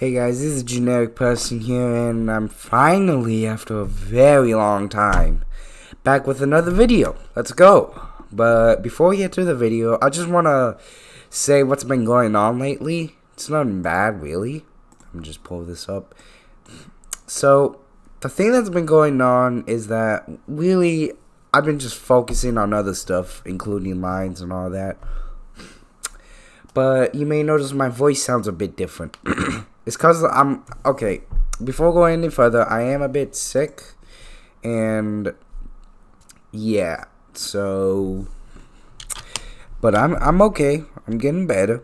Hey guys, this is Generic Person here, and I'm finally, after a very long time, back with another video. Let's go! But before we get to the video, I just want to say what's been going on lately. It's nothing bad, really. I'm just pull this up. So, the thing that's been going on is that, really, I've been just focusing on other stuff, including lines and all that. But you may notice my voice sounds a bit different. It's cause I'm okay. Before going any further, I am a bit sick, and yeah. So, but I'm I'm okay. I'm getting better,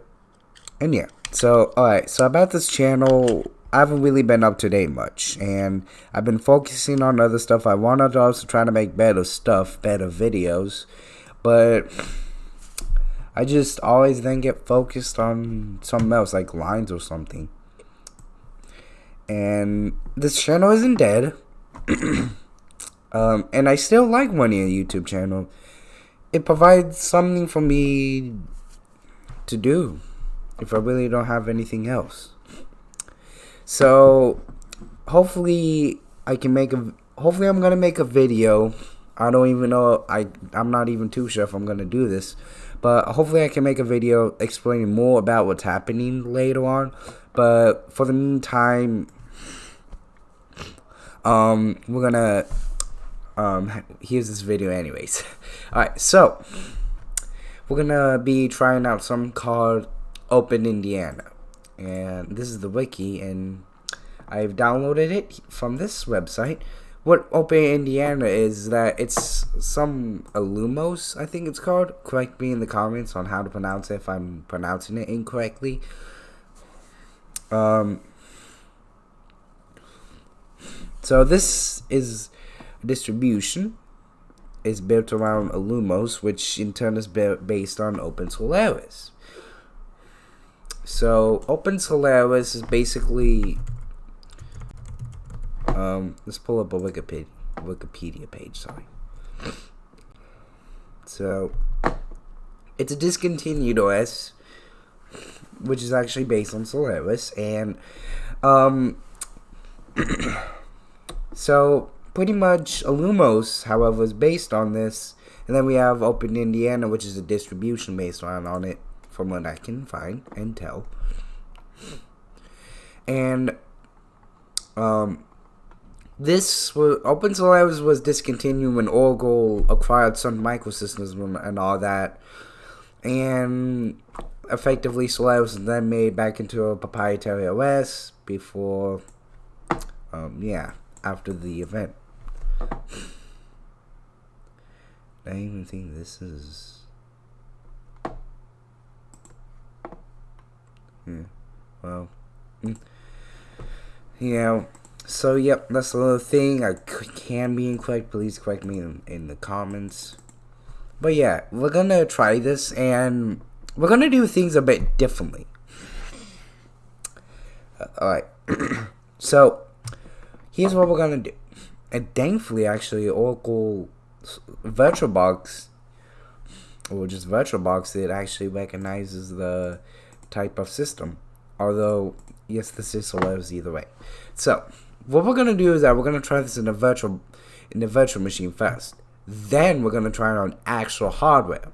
and yeah. So all right. So about this channel, I haven't really been up to date much, and I've been focusing on other stuff. I wanted to also try to make better stuff, better videos, but. I just always then get focused on something else, like lines or something and this channel isn't dead. um, and I still like running a YouTube channel. It provides something for me to do if I really don't have anything else. So hopefully I can make a hopefully I'm gonna make a video. I don't even know I I'm not even too sure if I'm gonna do this. But hopefully I can make a video explaining more about what's happening later on. But for the meantime, um, we're gonna um, here's this video anyways. Alright, so we're gonna be trying out some called Open Indiana. And this is the wiki and I've downloaded it from this website. What Open Indiana is that it's some Illumos, I think it's called. Correct me in the comments on how to pronounce it if I'm pronouncing it incorrectly. Um, so this is distribution is built around Illumos, which in turn is based on OpenSolaris. So OpenSolaris is basically um, let's pull up a Wikipedia Wikipedia page. Sorry. So it's a discontinued OS, which is actually based on Solaris, and um. So pretty much Illumos, however, is based on this. And then we have Open Indiana, which is a distribution based on, on it, from what I can find and tell. And um, this was Open was discontinued when Oracle acquired Sun Microsystems and all that, and effectively Solaris was then made back into a proprietary OS before, um, yeah after the event. I even think this is. Yeah. Well. Mm. Yeah. So, yep, that's another thing. I can be incorrect. Please correct me in, in the comments. But yeah, we're gonna try this and we're gonna do things a bit differently. Uh, Alright. so, here's what we're gonna do. And thankfully, actually, Oracle VirtualBox, or just VirtualBox, it actually recognizes the type of system. Although, yes, the system allows either way. So, what we're gonna do is that we're gonna try this in a virtual, in the virtual machine first. Then we're gonna try it on actual hardware.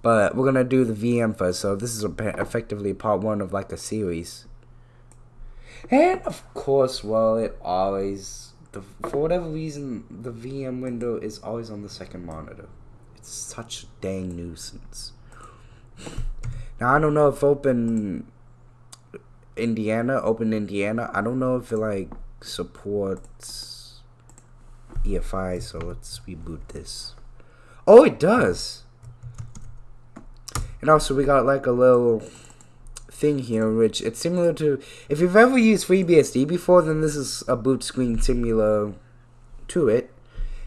But we're gonna do the VM first. So this is effectively part one of like a series. And of course, well, it always, the, for whatever reason, the VM window is always on the second monitor. It's such a dang nuisance. Now, I don't know if Open Indiana, Open Indiana, I don't know if it like supports EFI, so let's reboot this. Oh, it does! And also, we got like a little thing here, which it's similar to if you've ever used FreeBSD before, then this is a boot screen similar to it.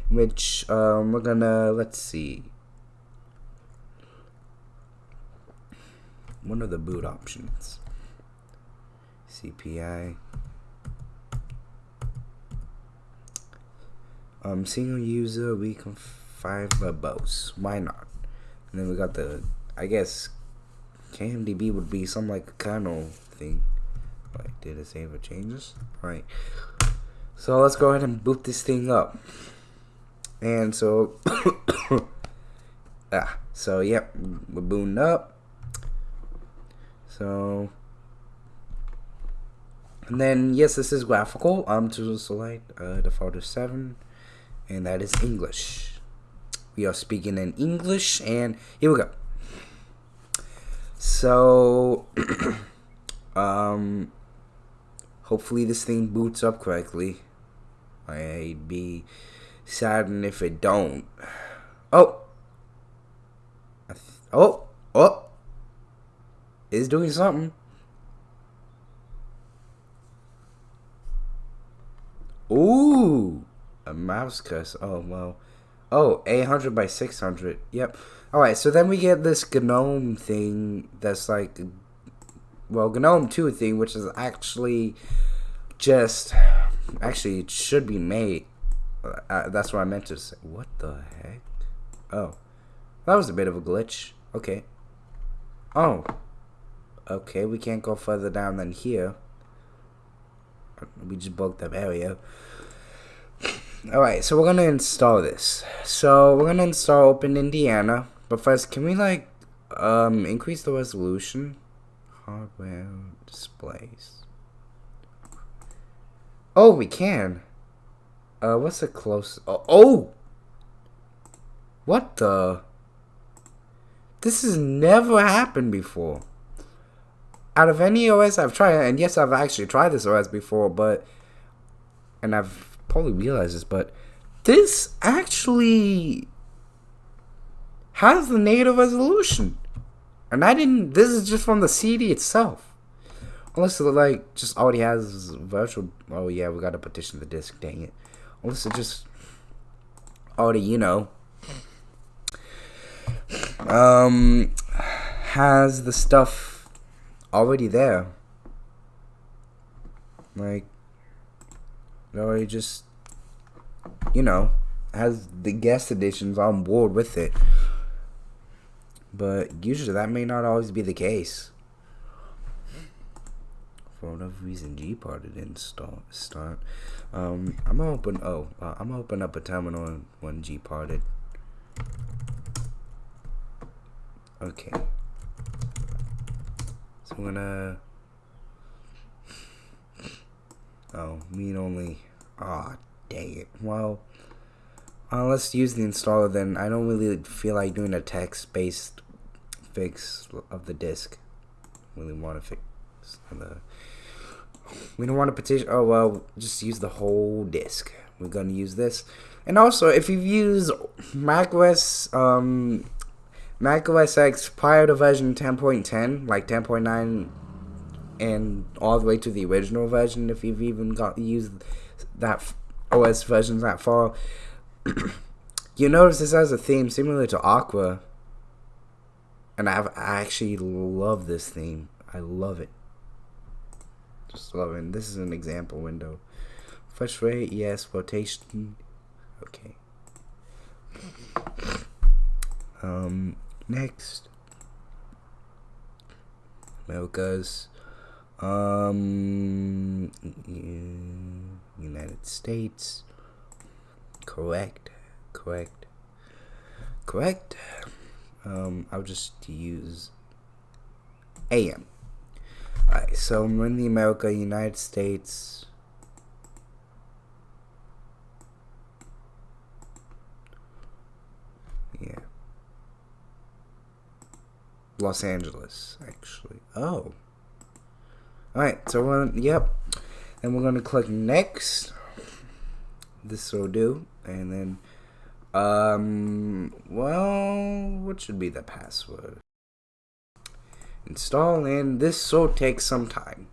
Which um, we're gonna let's see. One of the boot options. CPI. Um, single user, we can find verbose. Why not? And then we got the, I guess, KMDB would be some like kernel thing. Wait, did it save or changes? Right. So let's go ahead and boot this thing up. And so, ah, so yep, we're booting up. So, and then yes, this is graphical. Um, to select uh, default seven, and that is English. We are speaking in English, and here we go. So, um, hopefully this thing boots up correctly. I'd be saddened if it don't. Oh, oh, oh, is doing something. Ooh, a mouse cuss. Oh well. Oh, 800 by 600. Yep. Alright, so then we get this GNOME thing that's like, well, GNOME 2 thing, which is actually just, actually, it should be made. Uh, that's what I meant to say. What the heck? Oh, that was a bit of a glitch. Okay. Oh. Okay, we can't go further down than here. We just broke that area. Alright, so we're gonna install this. So we're gonna install Open Indiana. But first, can we like um increase the resolution? Hardware displays. Oh, we can. Uh, what's the close? Oh, oh! What the? This has never happened before. Out of any OS I've tried, and yes, I've actually tried this OS before, but and I've probably realize this, but this actually has the native resolution. And I didn't, this is just from the CD itself. Unless it like just already has virtual, oh yeah, we gotta partition the disk, dang it. Unless it just already, you know, um, has the stuff already there. Like, or he just, you know, has the guest additions on board with it. But usually that may not always be the case. For whatever reason, Gparted didn't start. start. Um, I'm gonna open. Oh, uh, I'm gonna open up a terminal when Gparted. Okay. So I'm gonna Oh, mean only. Ah, oh, dang it. Well, uh, let's use the installer then. I don't really feel like doing a text-based fix of the disk. Really want to fix the. We don't want to petition. Oh well, just use the whole disk. We're gonna use this, and also if you've used macOS, um, macOS X prior to version 10.10, like 10.9 and all the way to the original version if you've even got used that OS versions that far. you notice this has a theme similar to Aqua, and I've, I actually love this theme. I love it. Just. And this is an example window. Fresh rate, yes. Rotation, okay. Um, next. America's um, United States. Correct. Correct. Correct. Um, I'll just use AM. Alright, so I'm in the America, United States. Yeah. Los Angeles, actually. Oh. Alright, so we're gonna, yep. And we're gonna click next. This will do. And then, um, well, what should be the password? Install, and this will take some time.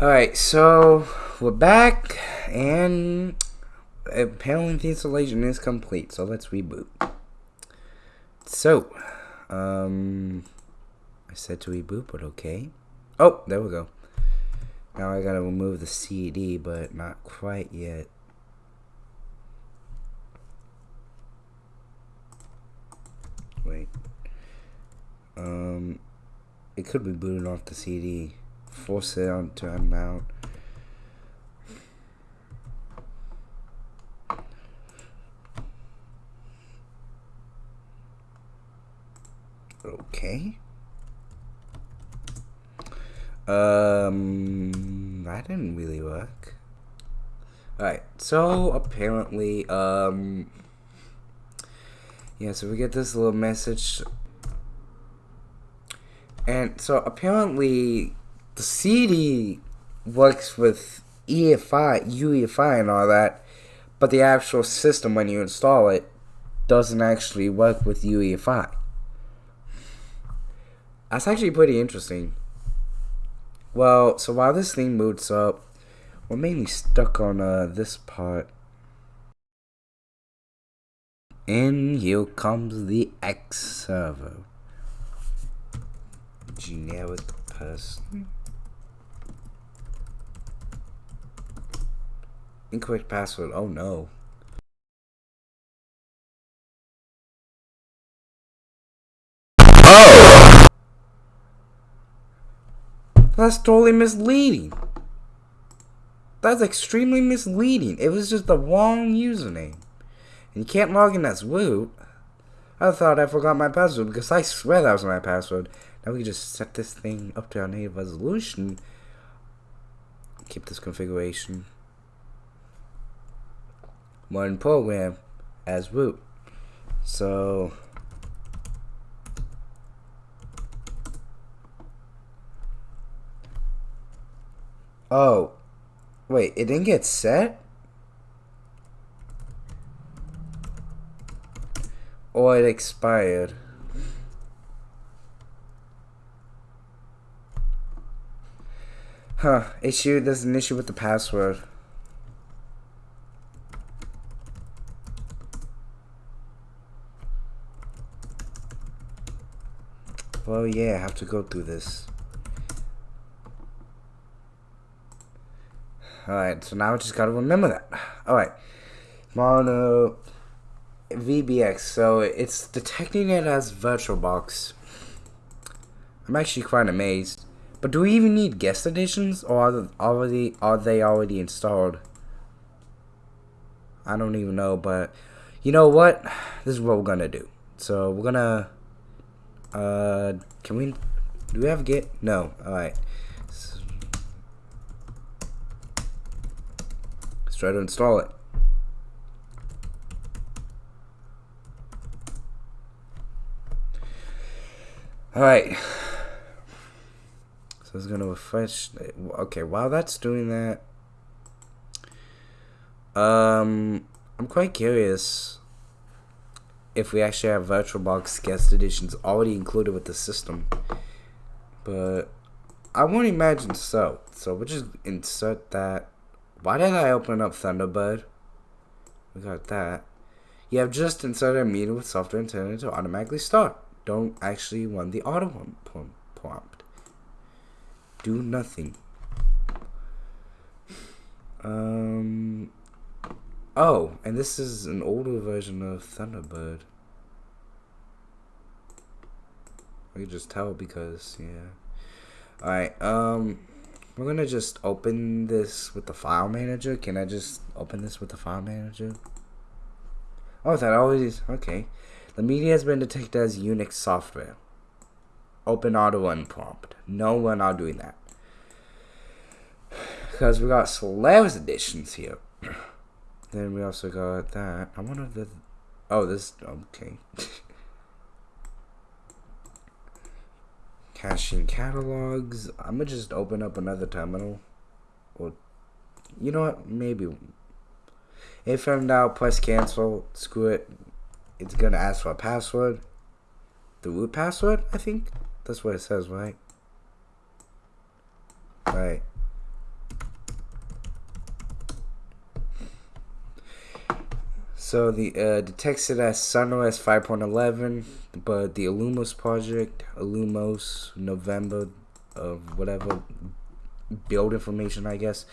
Alright, so we're back, and apparently the installation is complete, so let's reboot. So, um, I said to reboot, but okay. Oh, there we go. Now I gotta remove the CD, but not quite yet. Wait. Um, it could be booted off the CD force it on to unmount. Okay. Um, that didn't really work. Alright, so apparently, um, yeah, so we get this little message. And so apparently, the CD works with EFI, UEFI, and all that, but the actual system, when you install it, doesn't actually work with UEFI. That's actually pretty interesting. Well, so while this thing boots up, we're mainly stuck on uh, this part. And here comes the X server. Generic person. Incorrect password. Oh no. Oh! That's totally misleading. That's extremely misleading. It was just the wrong username. And you can't log in as root. I thought I forgot my password because I swear that was my password. Now we can just set this thing up to our native resolution. Keep this configuration. Modern program as root. So Oh, Wait, it didn't get set? Oh, it expired? Huh, issue, there's an issue with the password. Well, yeah, I have to go through this. Alright, so now I just gotta remember that. Alright. Mono VBX. So it's detecting it as VirtualBox. I'm actually quite amazed. But do we even need guest additions or are they already are they already installed? I don't even know, but you know what? This is what we're gonna do. So we're gonna uh can we do we have git? No. Alright. Try to install it. Alright. So it's going to refresh. Okay, while that's doing that, um, I'm quite curious if we actually have VirtualBox guest additions already included with the system. But I won't imagine so. So we'll just insert that why did I open up Thunderbird? We got that. You have just inserted a meeting with software intended to automatically start. Don't actually run the auto prompt. Do nothing. Um. Oh, and this is an older version of Thunderbird. I can just tell because, yeah. Alright, um. We're gonna just open this with the file manager. Can I just open this with the file manager? Oh, that always okay. The media has been detected as Unix software. Open auto run prompt. No, we're not doing that. Because we got Solaris additions here. then we also got that. I wonder if the. Oh, this. Okay. Caching catalogs. I'm gonna just open up another terminal. Or, you know what? Maybe. If I'm now press cancel, screw it. It's gonna ask for a password. The root password, I think. That's what it says, right? Right. So the uh, detects it as SunOS 5.11, but the Illumos project, Illumos November of whatever build information, I guess.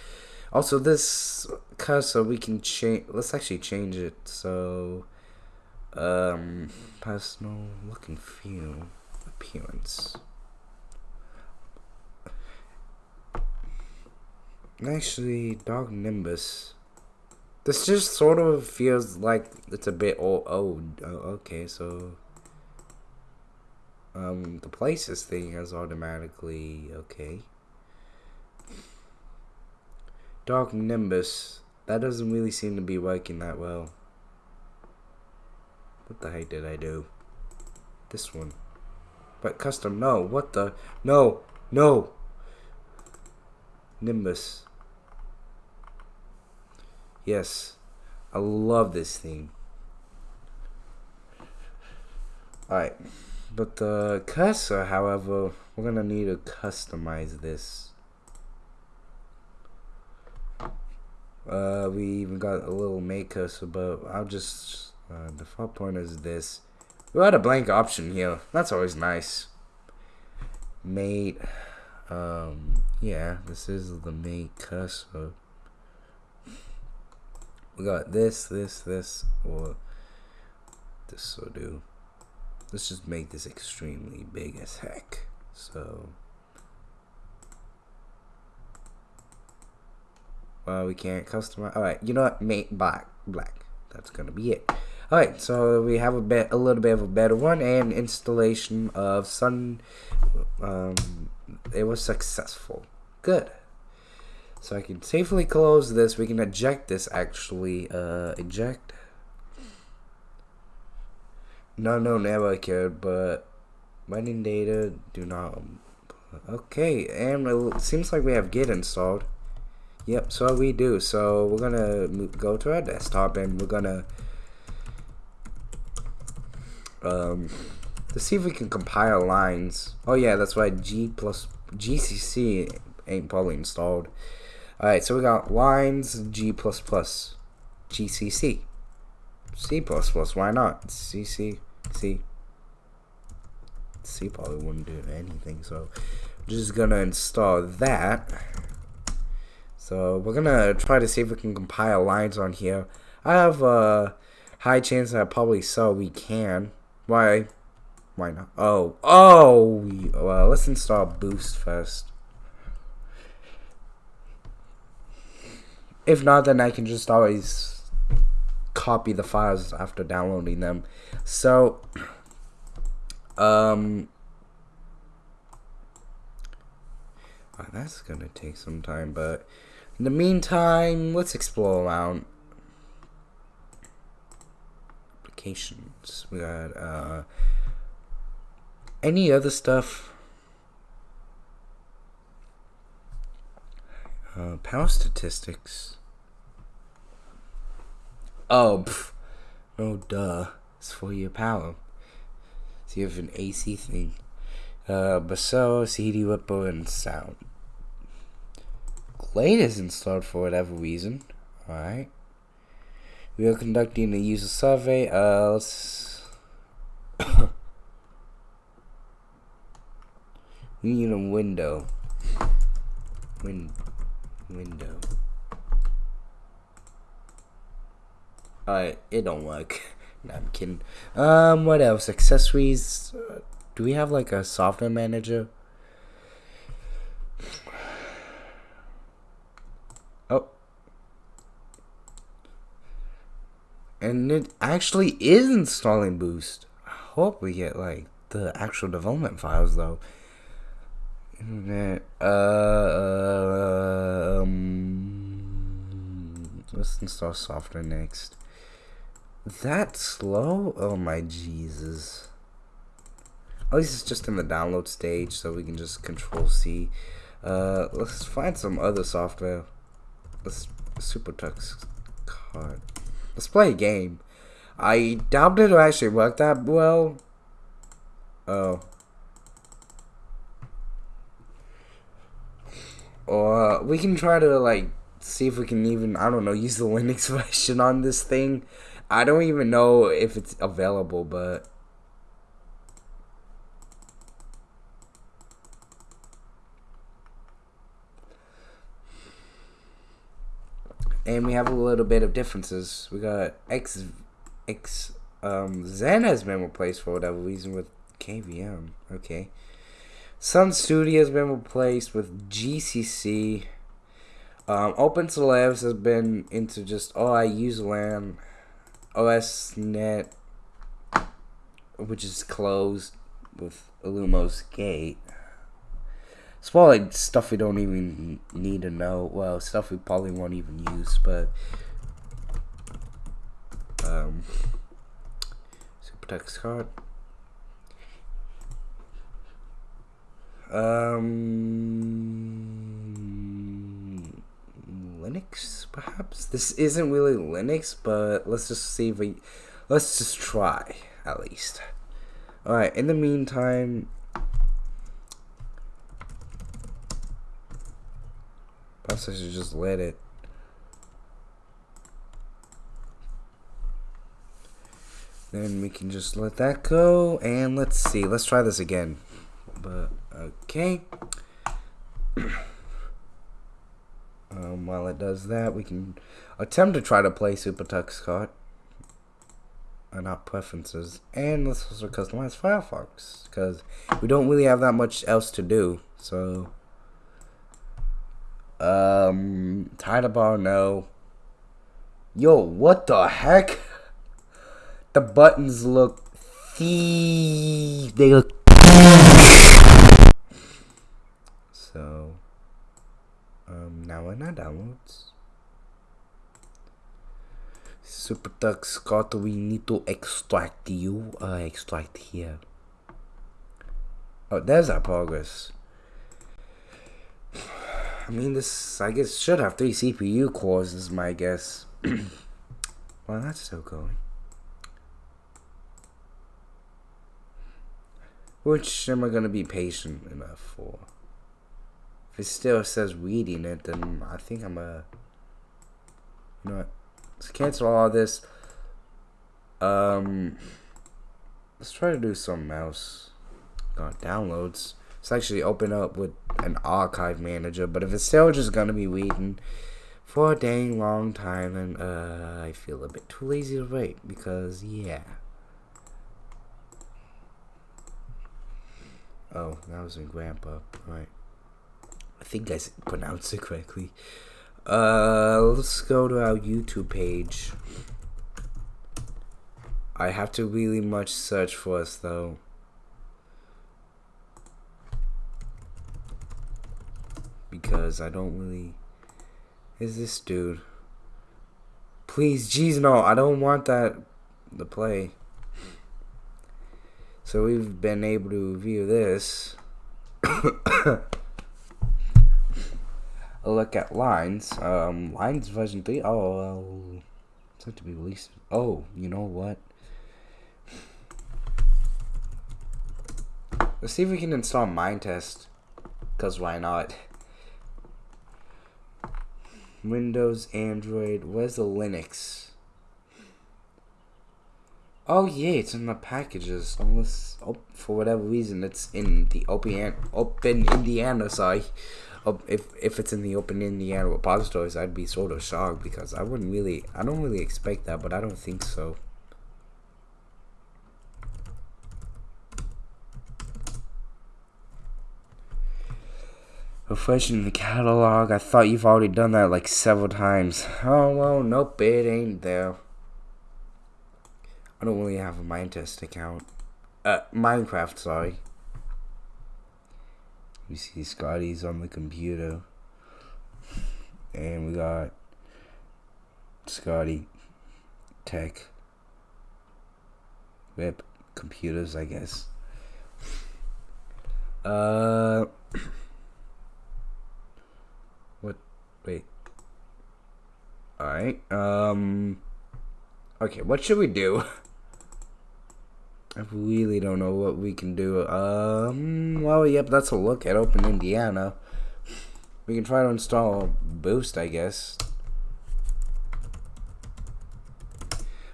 Also, this cursor we can change. Let's actually change it. So, um, personal look and feel, appearance. Actually, Dark Nimbus. This just sort of feels like it's a bit old. Oh, okay, so um, the places thing is automatically okay. Dark Nimbus. That doesn't really seem to be working that well. What the heck did I do? This one. But custom, no. What the? No. No. Nimbus. Yes. I love this theme. Alright. But the cursor, however, we're going to need to customize this. Uh, we even got a little make cursor, but I'll just... Uh, default point is this. We got a blank option here. That's always nice. Mate. Um, yeah, this is the make cursor we got this, this, this, or this will do. Let's just make this extremely big as heck. So, well, we can't customize. All right, you know what? Make black, black. That's gonna be it. All right, so we have a bit, a little bit of a better one, and installation of Sun. Um, it was successful. Good. So I can safely close this. We can eject this actually. Uh, eject. No, no, never cared, but running data do not. Okay, and it seems like we have Git installed. Yep, so we do. So we're gonna go to our desktop and we're gonna um to see if we can compile lines. Oh yeah, that's why G plus GCC ain't probably installed. Alright, so we got lines G++, plus GCC, C++, plus. why not? CC, C. C probably wouldn't do anything, so I'm just gonna install that. So we're gonna try to see if we can compile lines on here. I have a high chance that probably so we can. Why? Why not? Oh, oh, well, let's install Boost first. If not, then I can just always copy the files after downloading them. So, um, oh, that's gonna take some time, but in the meantime, let's explore around applications. We got uh, any other stuff. Uh, power statistics. Oh, pff. no, duh. It's for your power. So you have an AC thing. Uh, Brasero, CD Ripple, and sound. Glade is installed for whatever reason. Alright. We are conducting a user survey. Uh, let's. we need a window. Win window. Alright, it don't work. no, I'm kidding. Um, what else? Accessories. Uh, do we have like a software manager? Oh. And it actually is installing Boost. I hope we get like the actual development files though. Uh, um, let's install software next that slow? Oh my Jesus. At least it's just in the download stage, so we can just control C. Uh, let's find some other software. Let's SuperTux card. Let's play a game. I doubt it'll actually work that well. Oh. Or uh, we can try to like see if we can even I don't know use the Linux version on this thing I don't even know if it's available, but and we have a little bit of differences. We got X X um Xen has been replaced for whatever reason with KVM. Okay. Sun Studio has been replaced with GCC. Um, OpenSLabs has been into just oh I use LAN, OSNet, which is closed with Illumos Gate. It's probably like stuff we don't even need to know. Well, stuff we probably won't even use, but um, text card. Um, Linux, perhaps. This isn't really Linux, but let's just see if we, let's just try at least. All right. In the meantime, Perhaps I should just let it. Then we can just let that go. And let's see. Let's try this again. But, okay. um, while it does that, we can attempt to try to play Super Tux Kart. Uh, not preferences. And let's also customize Firefox. Because we don't really have that much else to do. So... Um, title bar, no. Yo, what the heck? The buttons look They look. So, in our downloads. Super Tux got we need to extract you. Uh, extract here. Oh, there's our progress. I mean, this, I guess, should have three CPU cores, is my guess. well, that's still going. Which am I going to be patient enough for? If it still says reading it, then I think I'm a... You know what? Let's cancel all this. Um, let's try to do something else. Got downloads. Let's actually open up with an archive manager. But if it's still just gonna be waiting for a dang long time, and uh, I feel a bit too lazy to wait because yeah. Oh, that was Engrampa. Right. I think I pronounced it correctly. Uh, let's go to our YouTube page. I have to really much search for us though. because I don't really. Is this dude? Please, jeez, no, I don't want that to play. So we've been able to view this. look at lines. Um, lines version three. Oh, well, it's have to be released. Oh, you know what? Let's see if we can install Minetest, Cause why not? Windows, Android. Where's the Linux? Oh yeah, it's in the packages. Unless, oh, for whatever reason, it's in the Open Open Indiana side. If if it's in the Open Indiana repositories, I'd be sort of shocked because I wouldn't really, I don't really expect that, but I don't think so. Refreshing the catalog. I thought you've already done that like several times. Oh, well, nope, it ain't there. I don't really have a Minetest account. Uh, Minecraft, sorry. You see Scotty's on the computer. And we got Scotty Tech. Whip computers, I guess. Uh what? Wait. Alright, um... Okay, what should we do? I really don't know what we can do. Um, well, yep, that's a look at Open Indiana. We can try to install Boost, I guess.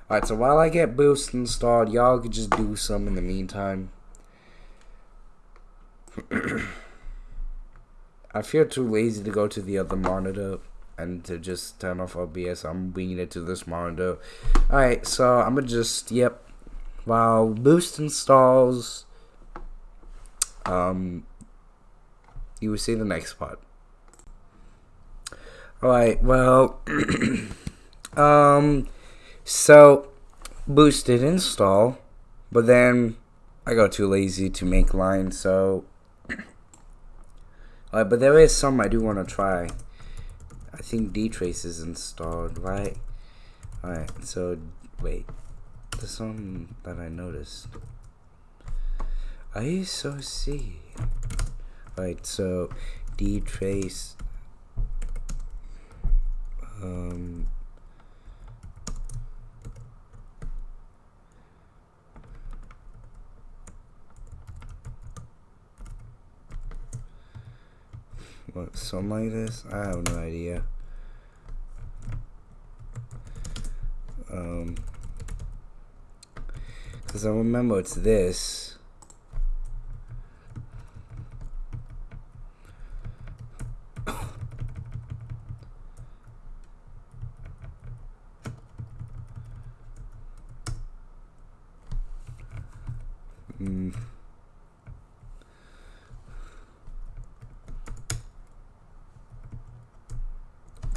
Alright, so while I get Boost installed, y'all could just do some in the meantime. I feel too lazy to go to the other monitor and to just turn off OBS. I'm bringing it to this monitor. Alright, so I'm gonna just, yep. While Boost installs, um, you will see the next part. Alright, well, um, so, boosted install, but then I got too lazy to make lines, so, alright, but there is some I do want to try. I think dtrace is installed, right? Alright, so, wait, there's song that I noticed. I so see. Alright, so, dtrace um, what something like this I have no idea um because I remember it's this Mm.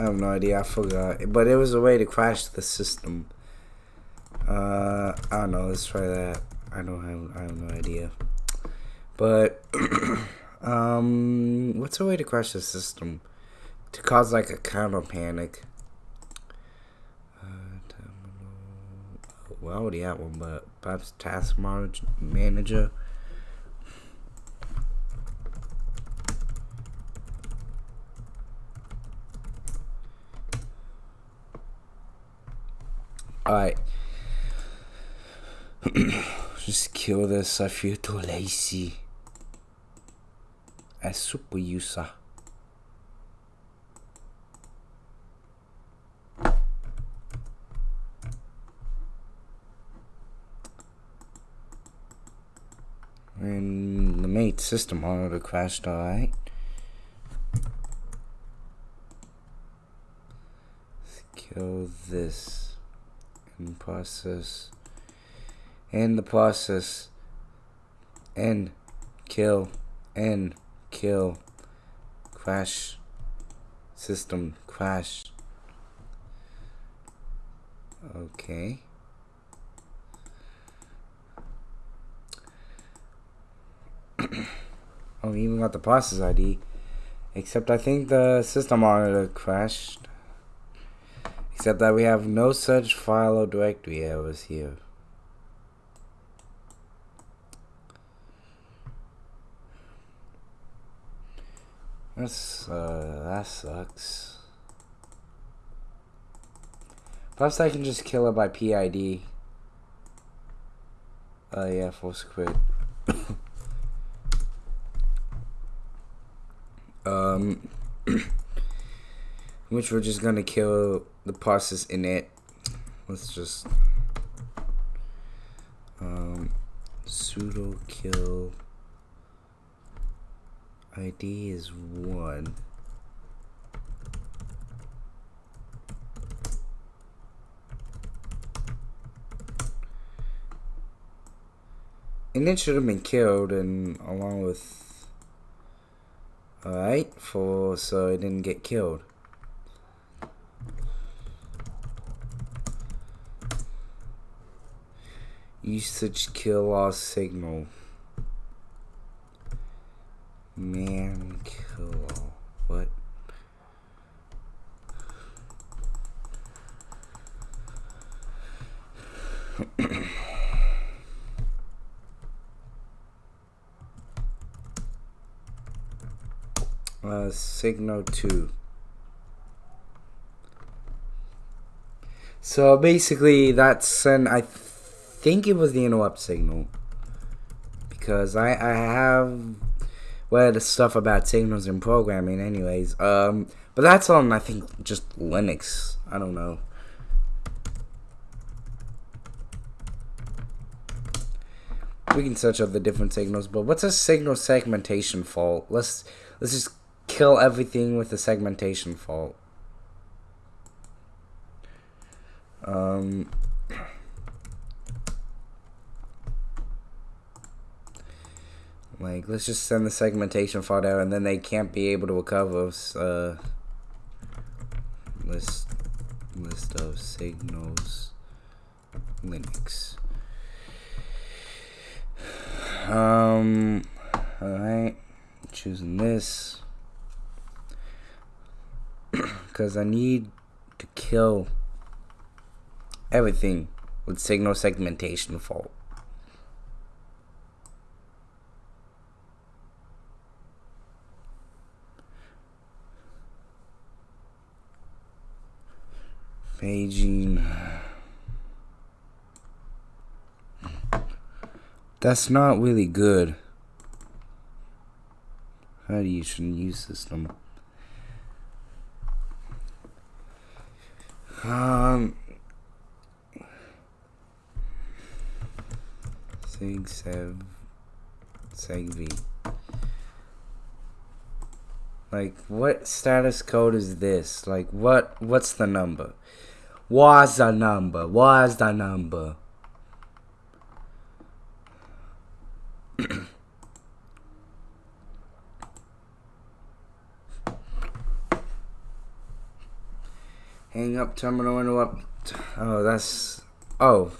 I have no idea. I forgot. But it was a way to crash the system. Uh, I don't know. Let's try that. I don't have. I have no idea. But um, what's a way to crash the system to cause like a counter panic? well, I already have one, but perhaps task manager. Alright. Just kill this. I feel too lazy. É super user. And the mate system monitor crashed alright. Kill this and process and the process and kill and kill crash system crash okay oh, we even got the process ID. Except I think the system monitor crashed. Except that we have no such file or directory errors here. That's, uh, that sucks. Perhaps I can just kill it by PID. Oh uh, yeah, force quit. um, which we're just gonna kill the process in it. Let's just um, sudo kill ID is one. And it should have been killed and along with Alright, for so it didn't get killed. Usage kill our signal. Man kill what? uh, signal 2 so basically that's an I think it was the interrupt signal. Because I, I have well the stuff about signals and programming anyways um but that's on I think just Linux. I don't know. We can search up the different signals but what's a signal segmentation fault? Let's let's just kill everything with the segmentation fault. Um, like, let's just send the segmentation fault out and then they can't be able to recover. Uh, list list of signals Linux. Um, alright, choosing this because I need to kill everything with signal segmentation fault. Paging. That's not really good. How do you shouldn't use system? Um, Sig Sev Seg V. Like, what status code is this? Like, what? What's the number? What's the number? What's the number? Hang up terminal interrupt. Oh, that's. Oh.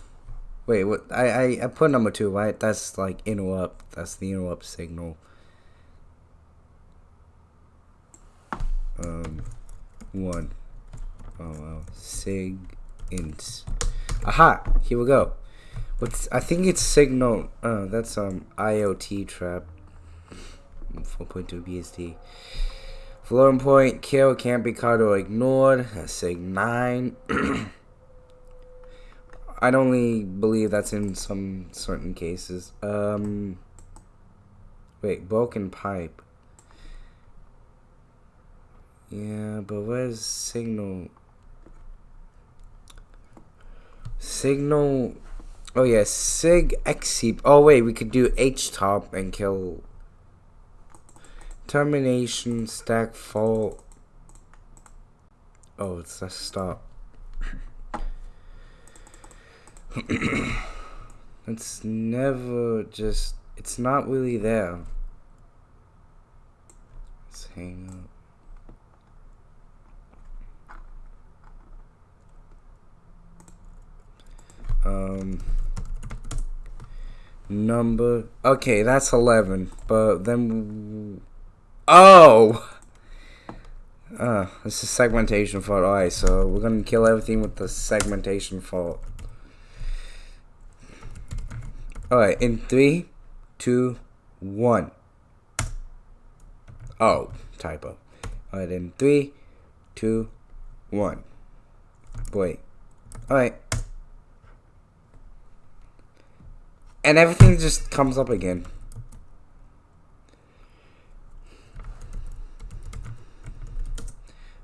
Wait, what? I, I, I put number two, right? That's like interrupt. That's the interrupt signal. Um, one. Oh, well. Sig int. Aha! Here we go. What's, I think it's signal. Oh, that's um IOT trap. 4.2 BSD. Floating point, kill, can't be caught or ignored. Sig 9. I'd only believe that's in some certain cases. Um, wait, broken pipe. Yeah, but where's signal? Signal. Oh yeah, sig exceep. Oh wait, we could do htop and kill Termination, stack, fault. Oh, it's a stop. it's never just, it's not really there. Let's hang up. Um, number, okay, that's 11, but then Oh! Uh, this is segmentation fault. Alright, so we're gonna kill everything with the segmentation fault. Alright, in three, two, one. Oh, typo. Alright, in three, two, one. Wait. Alright. And everything just comes up again.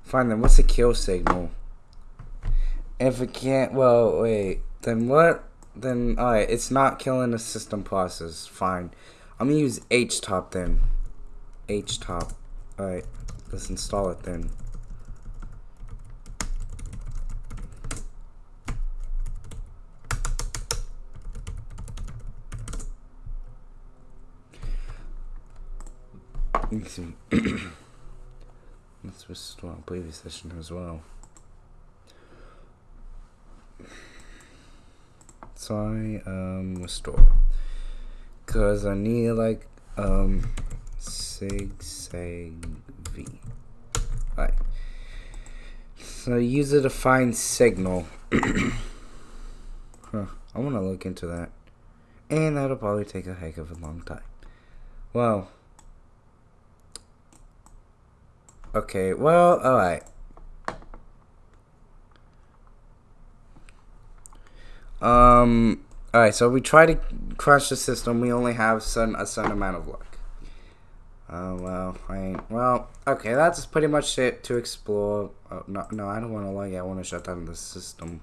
Fine, then what's the kill signal? If it can't, well, wait, then what? Then, alright, it's not killing the system process. Fine. I'm gonna use htop then. htop. Alright, let's install it then. Let's restore our previous session as well. Sorry, um, restore. Cause I need like, um, sig seg v. Right. So user defined signal. huh. I want to look into that. And that'll probably take a heck of a long time. Well. Okay, well, alright. Um, alright, so we try to crash the system. We only have certain, a certain amount of luck. Oh, well, I well, okay, that's pretty much it to explore. Oh, no, no, I don't want to log I want to shut down the system.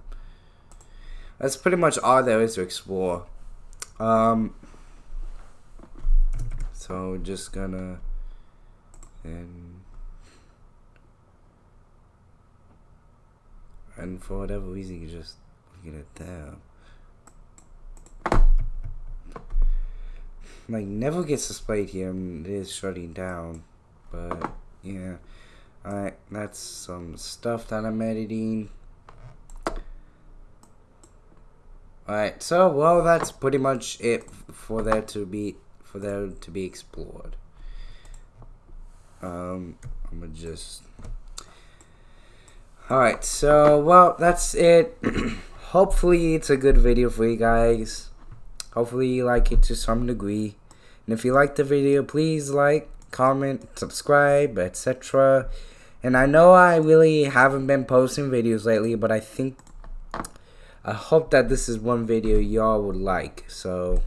That's pretty much all there is to explore. Um, so we're just gonna, and and for whatever reason you just get it there. Like never gets displayed here and it is shutting down. But yeah. Alright, that's some stuff that I'm editing. Alright, so well that's pretty much it for there to be for there to be explored. Um I'm gonna just Alright, so well that's it. Hopefully it's a good video for you guys. Hopefully you like it to some degree. And if you like the video, please like, comment, subscribe, etc. And I know I really haven't been posting videos lately, but I think I hope that this is one video y'all would like. So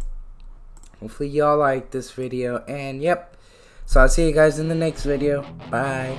hopefully y'all like this video. And yep. So I'll see you guys in the next video. Bye.